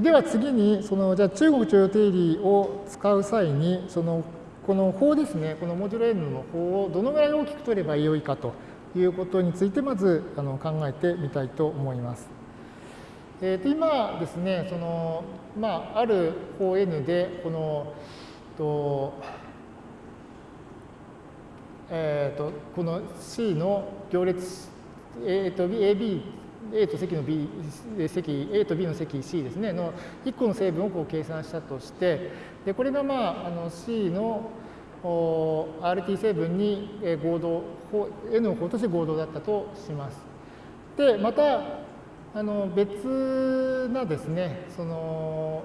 では次に、そのじゃあ中国徴用定理を使う際に、そのこの法ですね、このモジュロ n の法をどのぐらい大きく取ればよいかということについて、まずあの考えてみたいと思います。えー、と今ですね、そのまあ、ある法 n で、この、とえーと、この C の行列 A と B、AB、A と積の B、積 A と B の積 C ですね、の1個の成分をこう計算したとして、でこれが、まあ、あの C の RT 成分に合同、N の方として合同だったとします。で、また、あの別なですね、その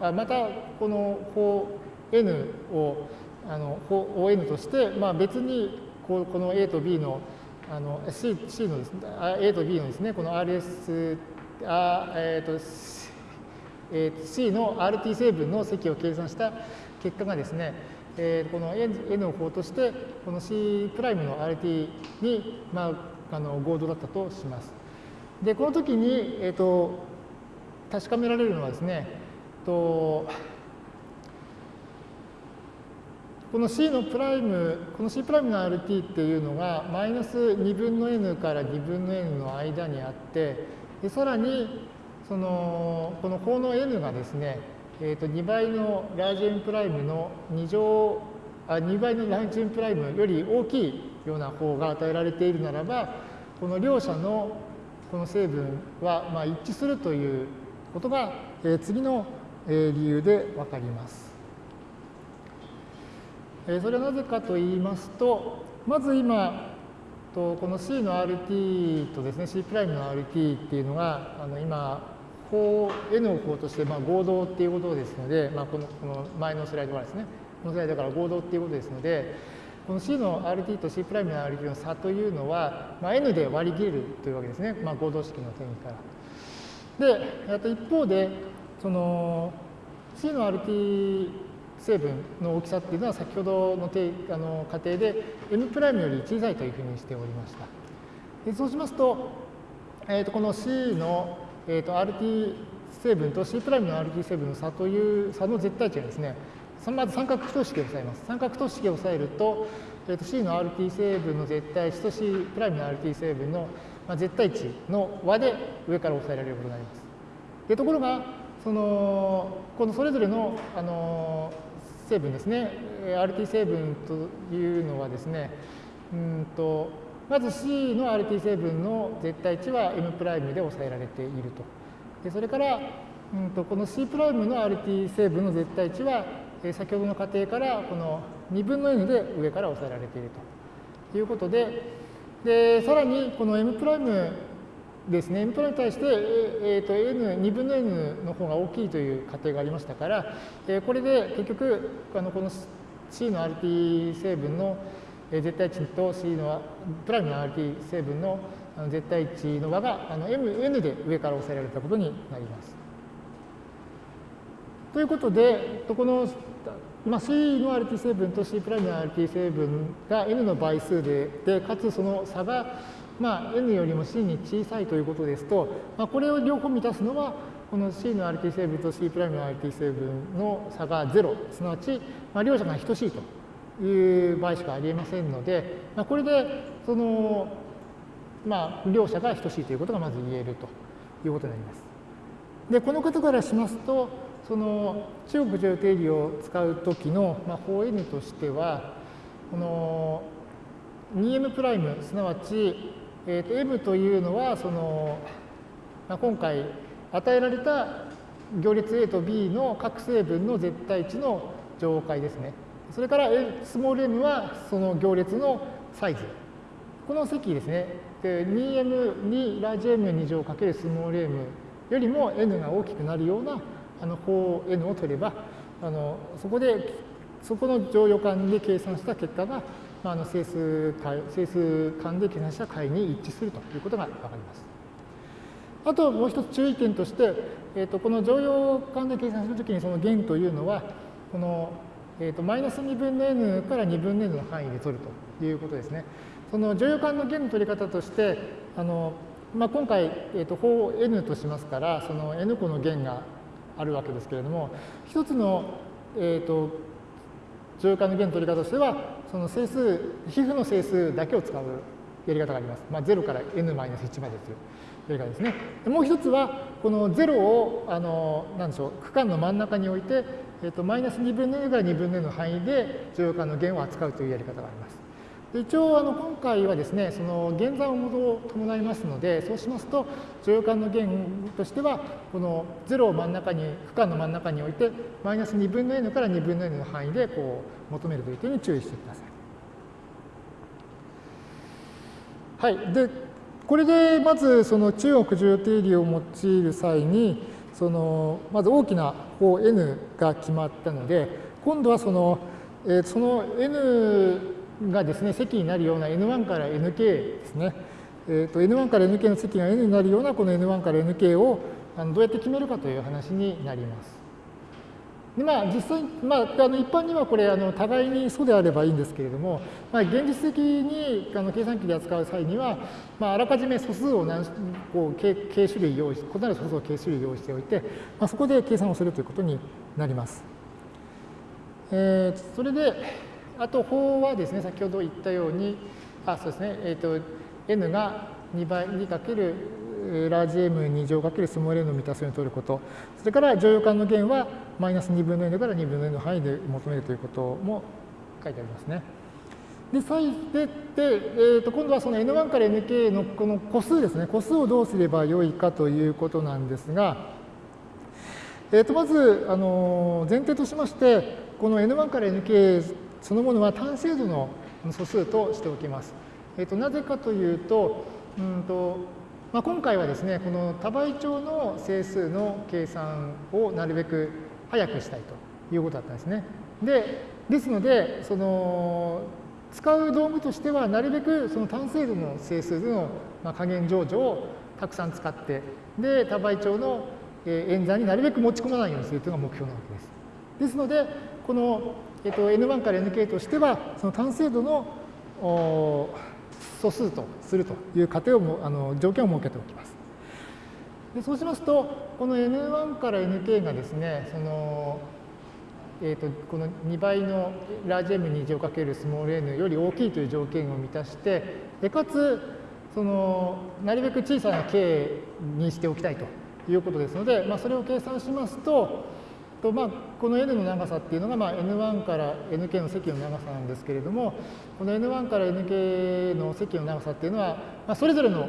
あまたこの法 N をあの ON として、まあ、別にここの A と B のあの C, C のですね、A と B のですね、この RS、あえーとえー、C の RT 成分の積を計算した結果がですね、えー、この N を項として、この C' の RT に、まあ、あの合同だったとします。で、この時に、えーと、確かめられるのはですね、とこの C のプライム、この C' プライムの RT っていうのが、マイナス2分の n から2分の n の間にあって、でさらに、その、この項の n がですね、えー、と2倍のラージ M プライムの2乗、あ2倍のラージ M プライムより大きいような項が与えられているならば、この両者のこの成分はまあ一致するということが、えー、次の理由でわかります。それはなぜかと言いますと、まず今、この C の RT とですね、C' の RT っていうのが、あの今、法 N を項としてまあ合同っていうことですので、まあ、このこの前のスライドからですね、このスライドから合同っていうことですので、この C の RT と C' の RT の差というのは、まあ、N で割り切るというわけですね、まあ、合同式の定義から。で、あと一方で、その C の RT 成分の大きさっていうのは先ほどのあの過程で m' より小さいというふうにしておりました。でそうしますと、えー、とこの C の、えー、と RT 成分と C' の RT 成分の差という差の絶対値がですね、まず三角等式を押さえます。三角等式を押さえると、えー、と C の RT 成分の絶対値と C' の RT 成分の絶対値の和で上から押さえられることになります。でところが、そのこのそれぞれのあの成分ですね、RT 成分というのはですね、うんとまず C の RT 成分の絶対値は M' で抑えられていると。でそれから、うんとこの C' の RT 成分の絶対値は、え先ほどの過程からこの2分の n で上から抑えられているということで、でさらにこの M' ですね、M プラに対して、えー、と n、2分の n の方が大きいという仮定がありましたから、えー、これで結局、あのこの C の RT 成分の絶対値と C のプライムの RT 成分の絶対値の和があの M、N で上から抑えられたことになります。ということで、この、まあ、C の RT 成分と C' の RT 成分が N の倍数で、でかつその差がまあ、n よりも c に小さいということですと、まあ、これを両方満たすのは、この c の RT 成分と C' の RT 成分の差が0、すなわち、まあ、両者が等しいという場合しかありえませんので、まあ、これで、その、まあ、両者が等しいということがまず言えるということになります。で、このことからしますと、その中国上定理を使うときの、まあ、法 n としては、この 2m' すなわちえー、と M というのはその、まあ、今回与えられた行列 A と B の各成分の絶対値の乗解ですね。それから、スモール m はその行列のサイズ。この積ですね。2m にラージ m2 乗かけるスモール m よりも n が大きくなるようなあの項 n を取れば、あのそこで、そこの乗用感で計算した結果がまあ、あの整数整数間で計算した解に一致するということが分かります。あともう一つ注意点として、えー、とこの乗用間で計算するときにその弦というのは、この、えー、とマイナス2分の n から2分の n の範囲で取るということですね。その乗用間の弦の取り方として、あのまあ、今回、えー、と法 n としますから、その n 個の弦があるわけですけれども、一つの、えーと、乗用感の弦の取り方としては、その整数、皮膚の整数だけを使うやり方があります。まあ、0から n-1 までというやり方ですね。もう一つは、この0を、あの、なんでしょう、区間の真ん中に置いて、えっと、マイナス2分の n から2分の n の範囲で乗用感の弦を扱うというやり方があります。一応あの今回はですねその減算を伴いますのでそうしますと乗用感の弦としてはこの0を真ん中に負荷の真ん中に置いてマイナス2分の n から2分の n の範囲でこう求めるという点に注意してください。はい、でこれでまずその中国重要定理を用いる際にそのまず大きな方 n が決まったので今度はその,、えー、その n がですね、積になるような N1 から Nk ですね。えーと、N1 から Nk の積が N になるようなこの N1 から Nk をあのどうやって決めるかという話になります。でまあ、実際、まあ、あの一般にはこれあの互いに素であればいいんですけれども、まあ、現実的にあの計算機で扱う際には、まあ、あらかじめ素数を何こう K, K 種類用意異なる素数を K 種類用意しておいて、まあ、そこで計算をするということになります。えー、それで、あと法はですね、先ほど言ったように、あ、そうですね、えっ、ー、と、n が2倍にかけるラージ m2 乗かけるスモール n を満たすように取ること、それから乗用感の弦はマイナス2分の n から2分の n の範囲で求めるということも書いてありますね。で、再で、でえー、と今度はその n1 から nk のこの個数ですね、個数をどうすればよいかということなんですが、えー、とまず、あの前提としまして、この n1 から nk そのものは単精度の素数としておきます。えー、となぜかというと、うんとまあ、今回はですね、この多倍長の整数の計算をなるべく早くしたいということだったんですね。で、ですので、その使う道具としては、なるべくその単精度の整数での加減乗除をたくさん使って、で、多倍長の演算になるべく持ち込まないようにするというのが目標なわけです。ですので、このえっと、N1 から Nk としては、その単精度の素数とするという過程をもあの条件を設けておきます。でそうしますと、この N1 から Nk がですね、そのえーと、この2倍のラージ M2 乗かけるスモール n より大きいという条件を満たして、でかつそのなるべく小さな k にしておきたいということですので、まあ、それを計算しますと、とまあ、この n の長さっていうのが、まあ、n1 から nk の積の長さなんですけれども、この n1 から nk の積の長さっていうのは、まあ、それぞれの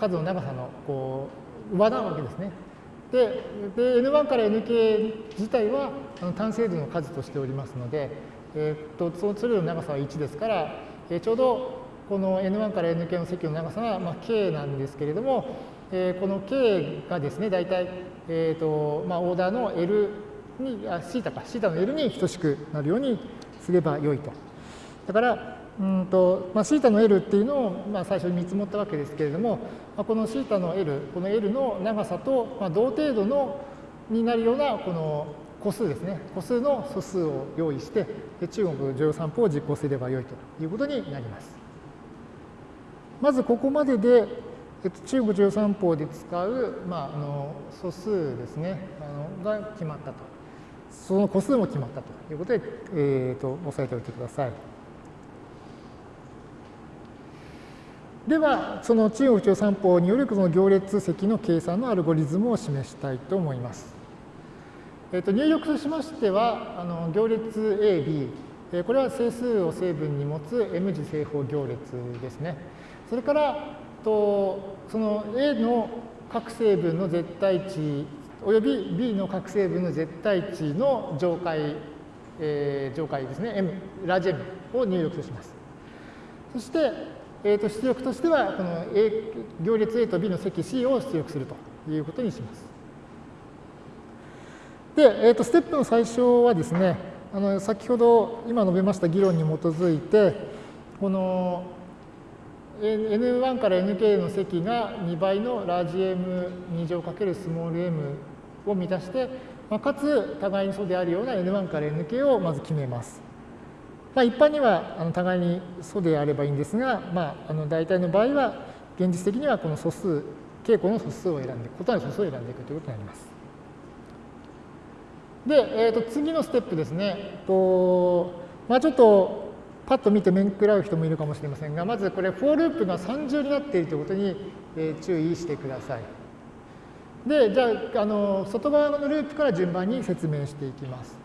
数の長さのこう和なわけですね。で、で n1 から nk 自体はあの単精度の数としておりますので、えー、っとそそれぞれの長さは1ですから、え、ちょうどこの n1 から nk の積の長さが、まあ、k なんですけれども、え、この k がですね、大体、えーとまあ、オーダーの L に、あ、シータか、シータの L に等しくなるようにすればよいと。だから、うんとまあ、シータの L っていうのを、まあ、最初に見積もったわけですけれども、まあ、このシータの L、この L の長さと、まあ、同程度のになるようなこの個数ですね、個数の素数を用意して、中国乗用散歩を実行すればよいということになります。まずここまでで、えっと、中国乗用散歩で使う、まあ、あの素数ですねあのが決まったと。その個数も決まったということで、えーと、押さえておいてください。では、その中国中散歩によるその行列積の計算のアルゴリズムを示したいと思います。えーと、入力としましては、あの行列 A、B、えこれは整数を成分に持つ M 字正方行列ですね。それからとその A の各成分の絶対値および B の各成分の絶対値の上階、えー、上階ですね、M、ラージ M を入力とします。そして、えー、と出力としては、この A 行列 A と B の積 C を出力するということにします。で、えー、とステップの最初はですね、あの先ほど今述べました議論に基づいて、この N1 から Nk の積が2倍のラージ M2 乗かけるスモール m を満たして、まあ、かつ互いに素であるような N1 から Nk をまず決めます。まあ、一般にはあの互いに素であればいいんですが、まあ、あの大体の場合は現実的にはこの素数、傾向の素数を選んで、異なる素数を選んでいくということになります。で、えー、と次のステップですね。とまあ、ちょっとパッと見て面食らう人もいるかもしれませんが、まずこれ、フォーループが3重になっているということに、注意してください。で、じゃあ、あの外側のループから順番に説明していきます。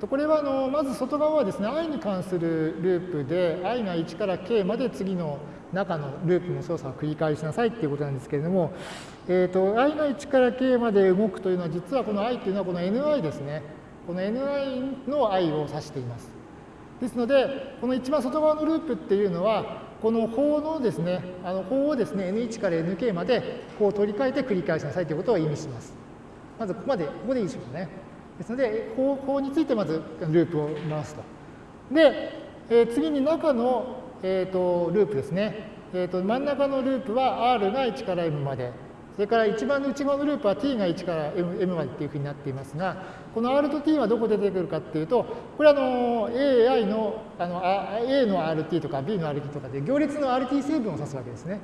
とこれはあのまず外側はですね、i に関するループで、i が1から k まで次の中のループの操作を繰り返しなさいっていうことなんですけれども、えーと、i が1から k まで動くというのは、実はこの i というのはこの ni ですね。この ni の i を指しています。ですので、この一番外側のループっていうのは、この法のですね、あの法をですね、n1 から nk までこう取り替えて繰り返しなさいということを意味します。まずここまで、ここでいいでしょうかね。ですので、法法についてまずループを回すと。で、えー、次に中の、えーと、ループですね。えーと、真ん中のループは R が1から M まで。それから一番の内側のループは t が1から m, m までっていうふうになっていますが、この r と t はどこで出てくるかっていうと、これあの AI のあの A の RT とか B の RT とかで行列の RT 成分を指すわけですね。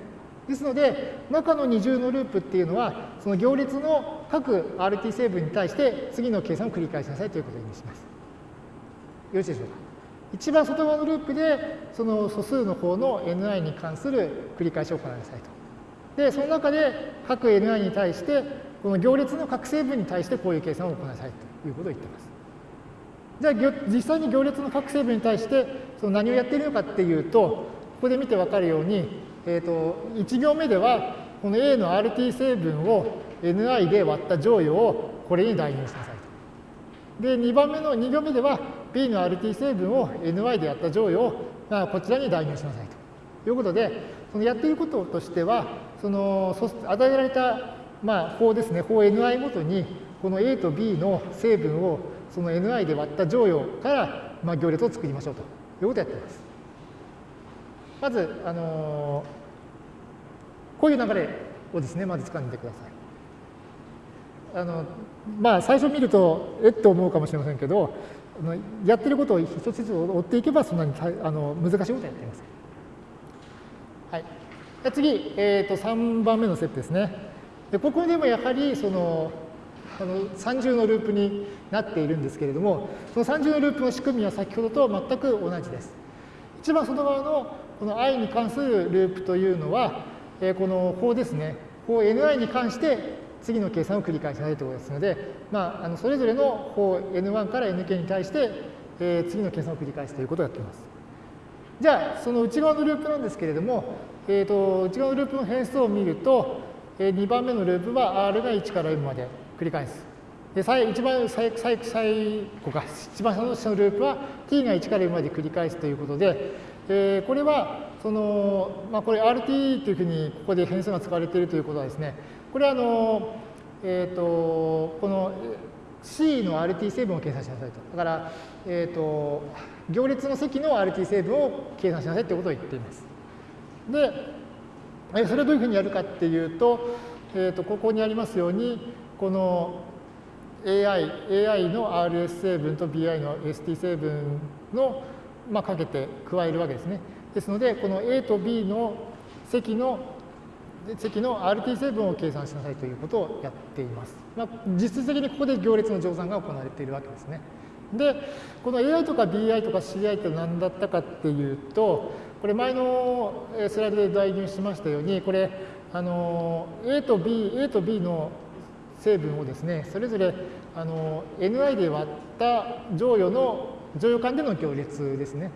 ですので、中の二重のループっていうのは、その行列の各 RT 成分に対して次の計算を繰り返しなさいということを意味します。よろしいでしょうか。一番外側のループで、その素数の方の ni に関する繰り返しを行いなさいと。で、その中で各 ni に対して、この行列の各成分に対してこういう計算を行いなさいということを言っています。じゃあ、実際に行列の各成分に対して、その何をやっているのかっていうと、ここで見てわかるように、えーと、1行目では、この A の RT 成分を Ni で割った乗与をこれに代入しなさいと。で、2番目の2行目では、B の RT 成分を Ny でやった乗与を、あ、こちらに代入しなさいということで、そのやっていることとしては、その与えられた、まあ、法ですね、法 ni ごとに、この A と B の成分をその ni で割った乗与から、まあ、行列を作りましょうということをやっています。まず、あの、こういう流れをですね、まず掴んでください。あのまあ、最初見ると、えっと思うかもしれませんけど、やってることを一つずつ追っていけば、そんなにあの難しいことはやっていません。はい。次、えー、と3番目のステップですね。でここでもやはりそのあの三重のループになっているんですけれども、その三重のループの仕組みは先ほどと全く同じです。一番外側のこの i に関するループというのは、えー、この法ですね、法 ni に関して次の計算を繰り返しないということですので、まあ、あのそれぞれの法 n1 から nk に対して、えー、次の計算を繰り返すということをやっています。じゃあ、その内側のループなんですけれども、えーと、内側のループの変数を見ると、えー、2番目のループは R が1から M まで繰り返す。で最一番最最最後か、一番下のループは t が1から M まで繰り返すということで、えー、これはその、まあ、これ RT というふうにここで変数が使われているということはですね、これはあの、えっ、ー、と、この C の RT 成分を計算しなさいと。だから、えっ、ー、と、行列の積の RT 成分を計算しなさいということを言っています。で、えそれをどういうふうにやるかっていうと、えー、とここにありますように、この AI, AI の RS 成分と BI の ST 成分の、まあ、かけて加えるわけですね。ですので、この A と B の積の積の RT 成分を計算しなさいということをやっています。まあ、実質的にここで行列の乗算が行われているわけですね。で、この AI とか BI とか CI って何だったかっていうと、これ前のスライドで代入しましたように、これ、あの A と B、A と B の成分をですね、それぞれあの Ni で割った乗与の、乗与間での行列ですね。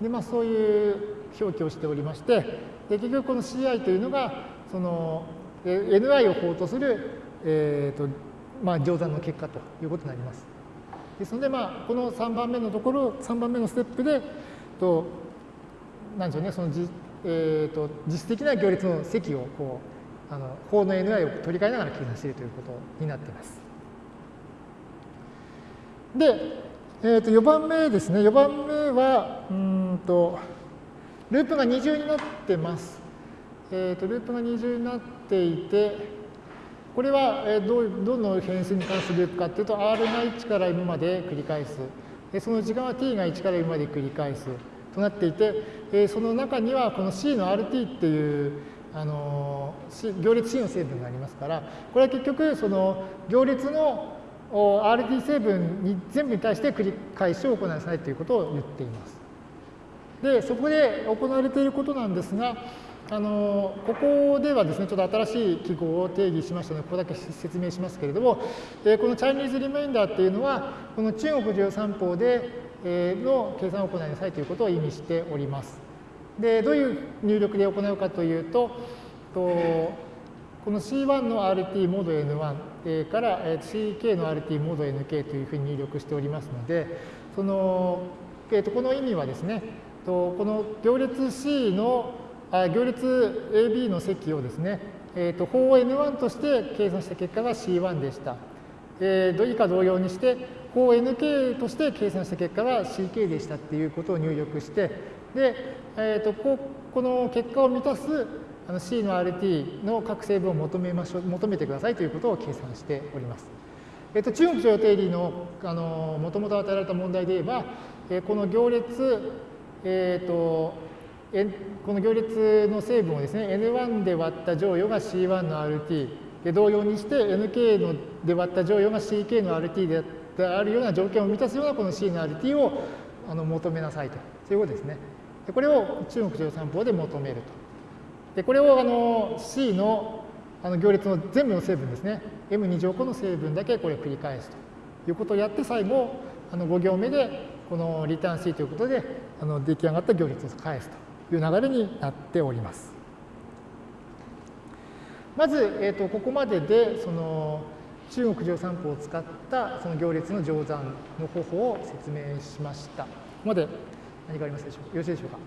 で、まあそういう表記をしておりまして、で結局この CI というのが、その Ni を法とする、えーとまあ、乗算の結果ということになります。ですので、まあ、この3番目のところ、3番目のステップで、となんでしょうね、そのじ、えーと、実質的な行列の積をこうあの法の NI を取り替えながら計算しているということになっています。で、えー、と4番目ですね、4番目は、うんと、ループが二重になってます。えーと、ループが二重になっていて、これは、どうどの変数に関するループかというと、R が1から M まで繰り返す。でその時間は t が1から M まで繰り返す。となっていて、えその中にはこの C の RT っていうあの行列 C の成分がありますから、これは結局その行列の RT 成分に全部に対して繰り返しを行いなさいということを言っています。で、そこで行われていることなんですが、あのここではですね、ちょっと新しい記号を定義しましたので、ここだけ説明しますけれども、えこのチャイニーズリマインダーっていうのは、この中国十三法で、えの計算を行いなさいということを意味しております。で、どういう入力で行うかというと、とこの C1 の RT モード N1 から CK の RT モード NK というふうに入力しておりますので、その、えー、とこの意味はですね、とこの行列 C の行列 AB の積をですね、えー、と法 N1 として計算した結果が C1 でした。えー、以下同様にして、法 NK として計算した結果が CK でしたっていうことを入力して、で、えー、とここの結果を満たすあの C の RT の各成分を求めましょう求めてくださいということを計算しております。えっと、中国常用定理のもともと与えられた問題で言えば、えこの行列、えーと、この行列の成分をですね N1 で割った乗与が C1 の RT で同様にして NK ので割った乗与が CK の RT であるような条件を満たすようなこの C の RT をあの求めなさいと。そういうことですね。でこれを中国常用三法で求めると。でこれをあの C のあの行列の全部の成分ですね。M2 乗個の成分だけこれを繰り返すと。いうことをやって最後あの5行目でこのリターン C ということであの出来上がった行列を返すと。いう流れになっております。まず、えーと、ここまででその中国乗算法を使ったその行列の乗算の方法を説明しました。ここまで何かありますでしょうか？よろしいでしょうか？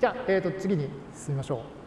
じゃあ、えー、と次に進みましょう。